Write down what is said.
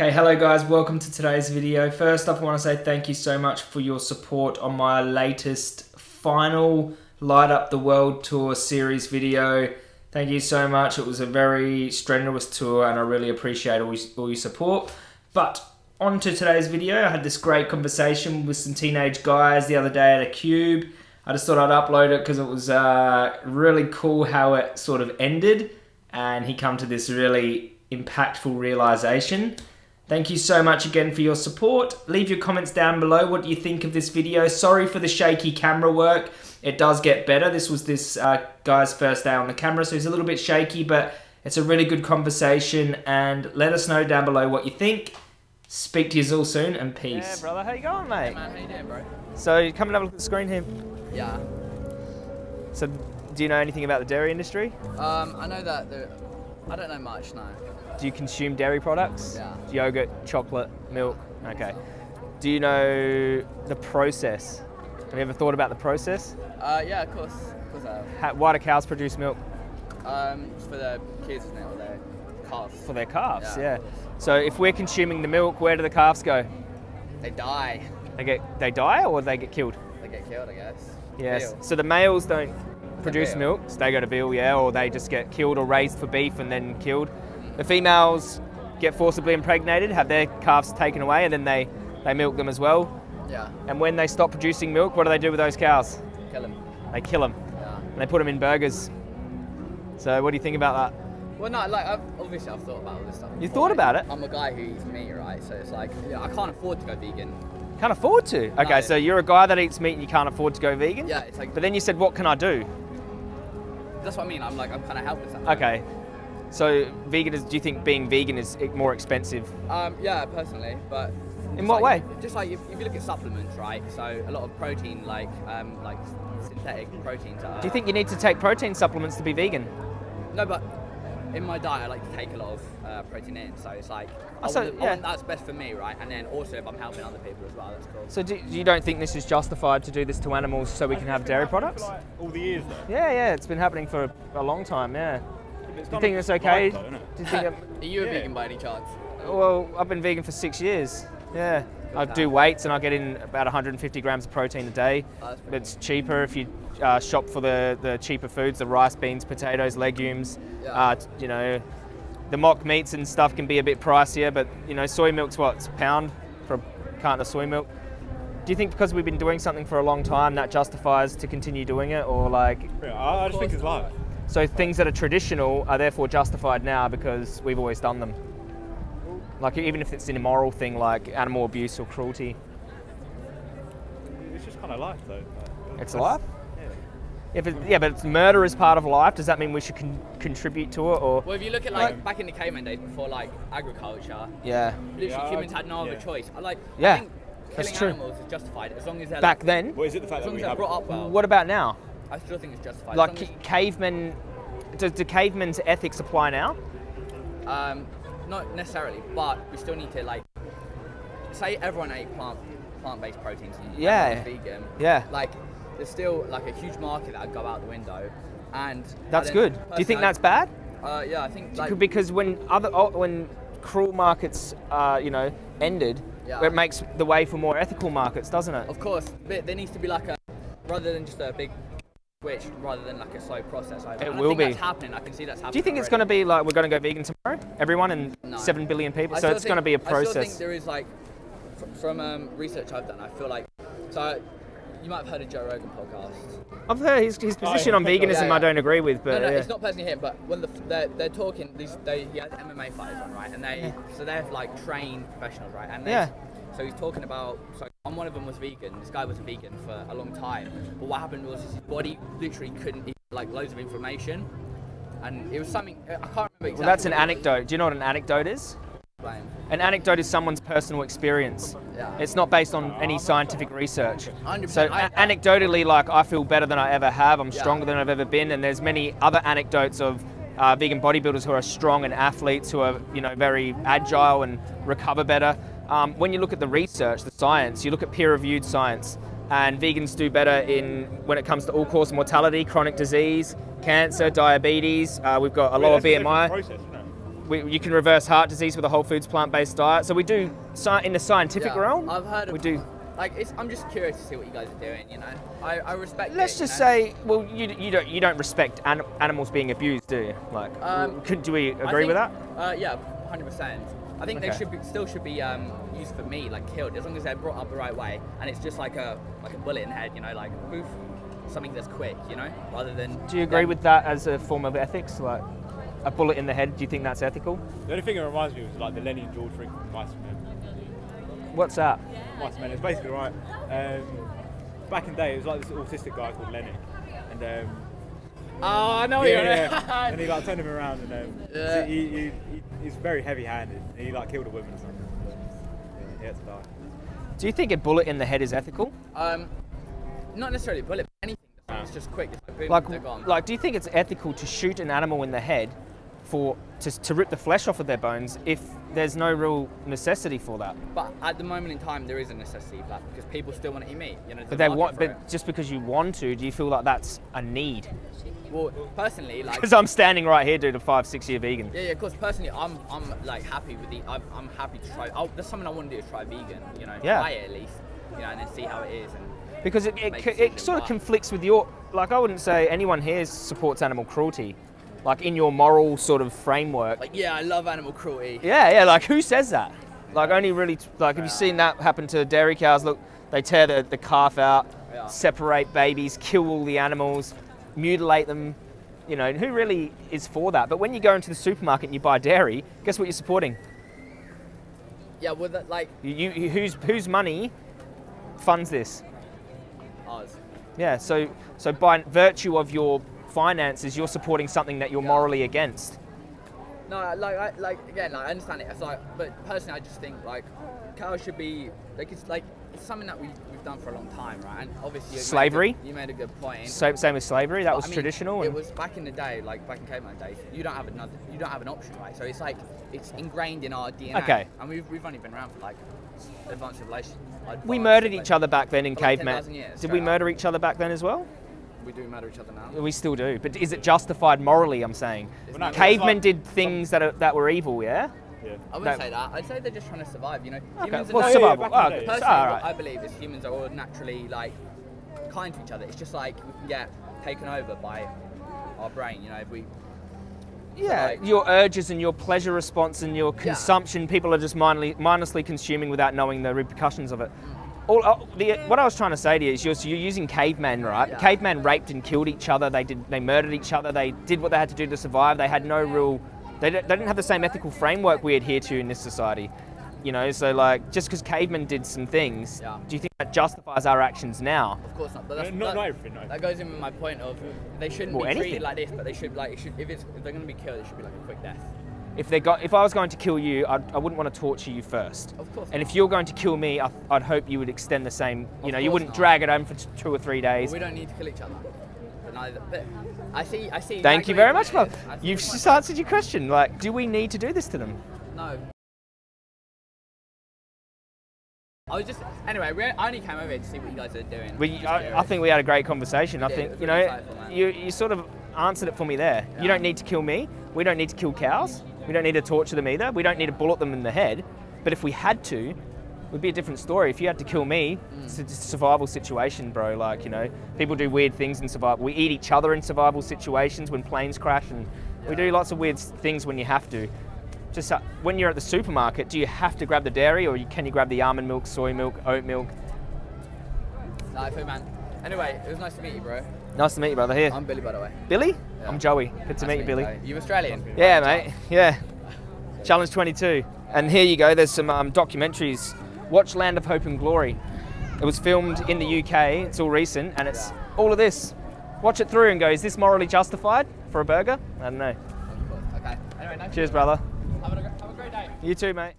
Okay, hello guys, welcome to today's video. First off, I want to say thank you so much for your support on my latest final Light Up the World Tour series video. Thank you so much. It was a very strenuous tour and I really appreciate all, all your support. But on to today's video. I had this great conversation with some teenage guys the other day at a cube. I just thought I'd upload it because it was uh, really cool how it sort of ended and he come to this really impactful realization. Thank you so much again for your support. Leave your comments down below. What do you think of this video? Sorry for the shaky camera work. It does get better. This was this uh, guy's first day on the camera, so he's a little bit shaky, but it's a really good conversation. And let us know down below what you think. Speak to you all soon, and peace. Yeah, brother. How you going, mate? Hey man, how you doing, bro? So, come and have a look at the screen here. Yeah. So, do you know anything about the dairy industry? Um, I know that there, I don't know much, no. Do you consume dairy products? Yeah. Yogurt, chocolate, milk? Okay. Do you know the process? Have you ever thought about the process? Uh, yeah, of course, of course I have. How, why do cows produce milk? Um, for the kids, isn't it, or their calves? For their calves, yeah. Yeah. So, if we're consuming the milk, where do the calves go? They die. They get they die or they get killed? They get killed, I guess. Yes. So the males don't produce milk, so they go to veal, yeah, or they just get killed or raised for beef and then killed. The females get forcibly impregnated, have their calves taken away, and then they, they milk them as well. Yeah, And when they stop producing milk, what do they do with those cows? kill them. They kill them Yeah. and they put them in burgers. So what do you think about that? Well, no, like, I've, obviously I've thought about all this stuff. You thought about it? I'm a guy who eats meat, right? So it's like, yeah, I can't afford to go vegan. Can't afford to. Okay, No. so you're a guy that eats meat and you can't afford to go vegan. Yeah, it's like, But then you said, what can I do? That's what I mean. I'm like, I'm kind of helpless. Okay. So vegan is. Do you think being vegan is more expensive? Um, yeah, personally, but In what like- way? Just like if, if you look at supplements, right? So a lot of protein, like um, like synthetic proteins. Are, Do you think you need to take protein supplements to be vegan? No, but in my diet, I like to take a lot of uh, protein in. So it's like I, Oh, so, want, I yeah. want that's best for me, right? And then also if I'm helping other people as well, that's cool. So do, you don't think this is justified to do this to animals so we can have dairy products? Like all the years though. Yeah, yeah, it's been happening for a long time. Yeah. Do you think it it's okay? though, innit? Do you think? Are you a Yeah. vegan by any chance? well, I've been vegan for six years. Yeah. I do weights and I get in about 150 grams of protein a day. Oh, that's pretty It's cheaper if you uh, shop for the, the cheaper foods, the rice, beans, potatoes, legumes. Yeah. Uh, you know, the mock meats and stuff can be a bit pricier, but you know, soy milk's what, it's a pound for a carton of soy milk. Do you think because we've been doing something for a long time that justifies to continue doing it, or like, Yeah, I, I just think it's live. so things that are traditional are therefore justified now because we've always done them? Like even if it's an immoral thing like animal abuse or cruelty, It's just kind of life though. Like, it's life. Yeah. Yeah, but, yeah, but it's murder is part of life. Does that mean we should con- contribute to it, or Well, if you look at like Like- back in the caveman days before like agriculture, yeah? literally Yeah, humans had no other choice. I like. Yeah, I think that's killing true. animals is justified as long as they're Back like, then, What is it the fact as that we as have? brought up well. what about now? I still think it's justified. Like as ca- long cavemen, do, do cavemen's ethics apply now? um, not necessarily, but we still need to like say everyone ate plant plant-based proteins. And Yeah. vegan. Yeah. Like there's still like a huge market that would go out the window, and That's good. don't- you think that's bad? Uh, yeah, I think like because when other oh, when cruel markets, uh, you know, ended, Yeah. it makes the way for more ethical markets, doesn't it? Of course, but there needs to be like a rather than just a big switch, rather than like a slow process. I, It I will think be. That's happening. I can see that's happening. Do you think it's going to be like we're going to go vegan tomorrow, everyone, and No. seven billion people? I so still it's going to think- be a I still think process. there is like from um, research I've done. I feel like so. You might have heard of Joe Rogan podcast. I've heard his, his position yeah. on veganism. Yeah, yeah. I don't agree with, but no, no, yeah. it's not personally him, but when the, they're, they're talking, these they he has MMA fighters on, right? And they so they're like trained professionals, right? And Yeah. So he's talking about so and one of them was vegan. This guy was a vegan for a long time, but what happened was his body literally couldn't eat like loads of inflammation, and it was something I can't remember exactly. Well, that's an what it was. anecdote. Do you know what an anecdote is? An anecdote is someone's personal experience. Yeah. It's not based on any scientific research. 100%. So anecdotally, like I feel better than I ever have. I'm Yeah. stronger than I've ever been, and there's many other anecdotes of uh, vegan bodybuilders who are strong and athletes who are you know very agile and recover better. Um, when you look at the research, the science, you look at peer-reviewed science, and vegans do better in when it comes to all-cause mortality, chronic disease, cancer, diabetes. Uh, we've got a lower That's BMI. Process, we, you can reverse heart disease with a whole foods plant-based diet. So we do in the scientific Yeah, realm. I've heard of, we do. Like, it's, I'm just curious to see what you guys are doing. You know, I, I respect. Let's it, you just know? say, well, you, you don't you don't respect an, animals being abused, do you? Like, Um, could, do we I agree with that? Uh, yeah, hundred percent. I think they should be, still should be um, used for meat, like killed, as long as they're brought up the right way, and it's just like a like a bullet in the head, you know, like poof, something that's quick, you know, rather than. Do you agree them- with that as a form of ethics? Like, a bullet in the head. Do you think that's ethical? The only thing it reminds me of is like the Lennie and George thing from Mice and Men. What's that? Mice and Men. It's basically right. Um, back in the day, it was like this autistic guy called Lennie, and um, Oh, I know yeah, you. yeah, and he like turned him around, and um, Yeah. he, he, he, he's very heavy-handed. He like killed a woman or something. Yeah, he had to die. Do you think a bullet in the head is ethical? um, not necessarily a bullet, but anything. It's just quick. It's like boom, Like, they're gone. like, do you think it's ethical to shoot an animal in the head for to, to rip the flesh off of their bones if there's no real necessity for that? But at the moment in time, there is a necessity for that because people still want to eat meat. You know, But they want, but just because you want to, do you feel like that's a need? Well, personally, like. Because I'm standing right here, dude, a five, six year vegan. Yeah, yeah, of course. Personally, I'm, I'm like happy with the. I'm, I'm happy to try. Oh, that's something I want to do is try vegan. You know, Yeah. try it at least. You know, and then see how it is. And Because it, it, Make c- a it sort of conflicts with your, like, I wouldn't say anyone here supports animal cruelty. Like, in your moral sort of framework. like, yeah, I love animal cruelty. Yeah, yeah, like, who says that? Like, only really, like, have you seen that happen to dairy cows? Look, they tear the, the calf out, Yeah. separate babies, kill all the animals, mutilate them. You know, who really is for that? But when you go into the supermarket and you buy dairy, guess what you're supporting? Yeah, well, that, like You, you, whose, whose money funds this? ours. Yeah, so so by virtue of your finances, you're supporting something that you're morally against. No, like, I, like again, like I understand it. It's like, but personally, I just think like cows should be like it's like it's something that we we've done for a long time, right? And obviously, you made a Slavery? You made a good point. So, same with slavery, that But, was I mean, traditional. It was back in the day, like back in caveman days. You don't have another. You don't have an option, right? So it's like it's ingrained in our DNA. Okay. And we've, we've only been around for like advanced civilization. we murdered each other back then in For like caveman. Did we murder each other back then as well? We do murder each other now. We still do, but is it justified morally? I'm saying. Well, no, Cavemen like did things that are, that were evil, yeah. Yeah. I wouldn't that- say that. I'd say they're just trying to survive. You know, Okay, humans are well, yeah, nat- survival. back in Oh, okay, Personally, all what right. I believe is humans are all naturally like kind to each other. It's just like we can get taken over by our brain. You know, if we Yeah, like- your urges and your pleasure response and your consumption, people are just mindly, mindlessly consuming without knowing the repercussions of it. All, uh, the, what I was trying to say to you is you're, you're using cavemen, right? Yeah. Cavemen raped and killed each other. They did, they murdered each other. They did what they had to do to survive. They had no real, they, they didn't have the same ethical framework we adhere to in this society. You know, so like just because cavemen did some things, Yeah. do you think that justifies our actions now? Of course not. But that's, No, not- that, not everything, no. That goes in with my point of they shouldn't Well, be anything. treated like this, but they should like it should, if it's if they're going to be killed, it should be like a quick death. If they got, if I was going to kill you, I'd, I wouldn't want to torture you first. Of course And not. if you're going to kill me, I, I'd hope you would extend the same. You Of know, you wouldn't not. drag it home for t- two or three days. Well, we don't need to kill each other. But neither. But I see. I see. Thank exactly you very much, your Bob. point is. I see You've just answered your question. Like, do we need to do this to them? No. I was just anyway. We, I only came over here to see what you guys are doing. We, I, I think we had a great conversation. I think you know, really you you sort of answered it for me there. Yeah. You don't need to kill me. We don't need to kill cows. We don't need to torture them either. We don't need to bullet them in the head. But if we had to, it would be a different story. If you had to kill me, Mm. it's a survival situation, bro. Like you know, people do weird things in survival. We eat each other in survival situations when planes crash, and we do lots of weird things when you have to. Just uh, when you're at the supermarket, do you have to grab the dairy, or you, can you grab the almond milk, soy milk, oat milk? Nah, food man. Anyway, it was nice to meet you, bro. Nice to meet you, brother. Here, I'm Billy, by the way. Billy. Yeah. I'm Joey. Good Nice to meet you, Billy. Joe. You Australian? Yeah, mate. Yeah. Challenge 22. And here you go. There's some um, documentaries. Watch Land of Hope and Glory. It was filmed in the UK. It's all recent, and it's all of this. Watch it through and go. Is this morally justified for a burger? I don't know. Okay. Anyway, nice. Cheers, meet brother. Have a, have a great day. You too, mate.